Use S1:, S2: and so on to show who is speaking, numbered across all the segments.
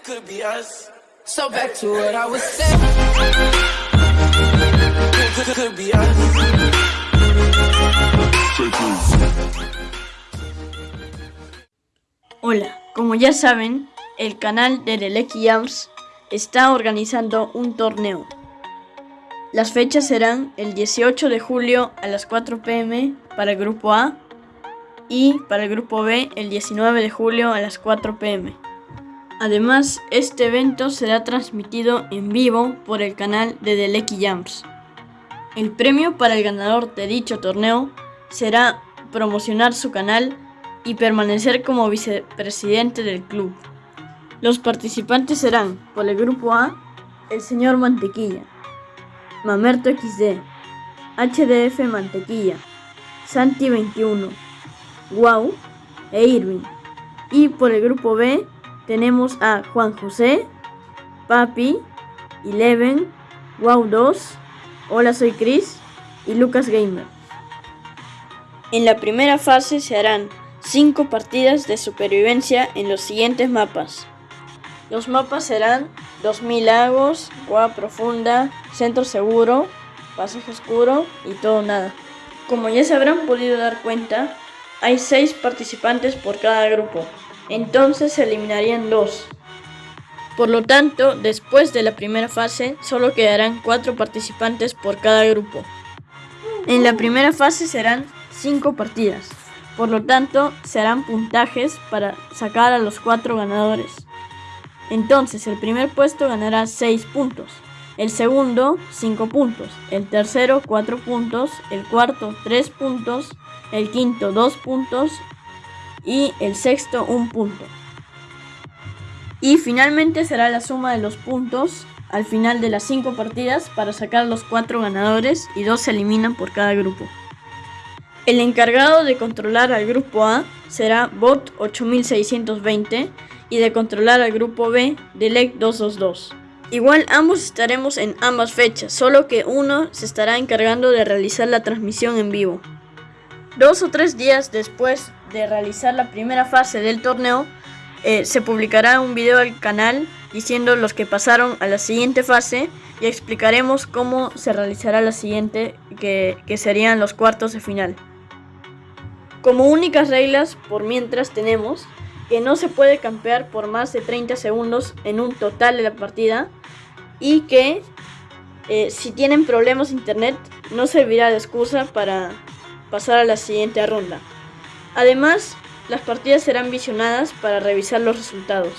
S1: this could be us. So back to what I was saying. Could, could be us.
S2: Hola, como ya saben, el canal de Deleki Arms está organizando un torneo. Las fechas serán el 18 de julio a las 4 pm para el grupo A y para el grupo B el 19 de julio a las 4 pm. Además, este evento será transmitido en vivo por el canal de Deleki Jams. El premio para el ganador de dicho torneo será promocionar su canal y permanecer como vicepresidente del club. Los participantes serán, por el grupo A, el señor Mantequilla, Mamerto XD, HDF Mantequilla, Santi21, Wow e Irving. Y por el grupo B tenemos a Juan José, Papi, Eleven, Wow 2, Hola soy Chris y Lucas Gamer. En la primera fase se harán 5 partidas de supervivencia en los siguientes mapas. Los mapas serán 2000 lagos, Gua Profunda, Centro Seguro, Pasaje Oscuro y Todo Nada. Como ya se habrán podido dar cuenta, hay 6 participantes por cada grupo, entonces se eliminarían 2. Por lo tanto, después de la primera fase, solo quedarán 4 participantes por cada grupo. En la primera fase serán 5 partidas, por lo tanto, se harán puntajes para sacar a los 4 ganadores. Entonces, el primer puesto ganará 6 puntos, el segundo 5 puntos, el tercero 4 puntos, el cuarto 3 puntos, el quinto 2 puntos y el sexto 1 punto. Y finalmente será la suma de los puntos al final de las 5 partidas para sacar los 4 ganadores y 2 se eliminan por cada grupo. El encargado de controlar al grupo A será Bot 8620 y de controlar al grupo B Delec 222. Igual ambos estaremos en ambas fechas, solo que uno se estará encargando de realizar la transmisión en vivo. Dos o tres días después de realizar la primera fase del torneo, eh, se publicará un video al canal diciendo los que pasaron a la siguiente fase y explicaremos cómo se realizará la siguiente, que serían los cuartos de final. Como únicas reglas, por mientras tenemos que no se puede campear por más de 30 segundos en un total de la partida y que eh, si tienen problemas de internet no servirá de excusa para pasar a la siguiente ronda. Además, las partidas serán visionadas para revisar los resultados.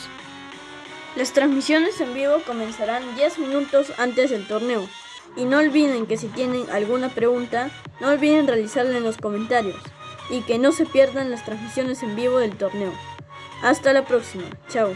S2: Las transmisiones en vivo comenzarán 10 minutos antes del torneo. Y no olviden que si tienen alguna pregunta, no olviden realizarla en los comentarios y que no se pierdan las transmisiones en vivo del torneo. Hasta la próxima, chao.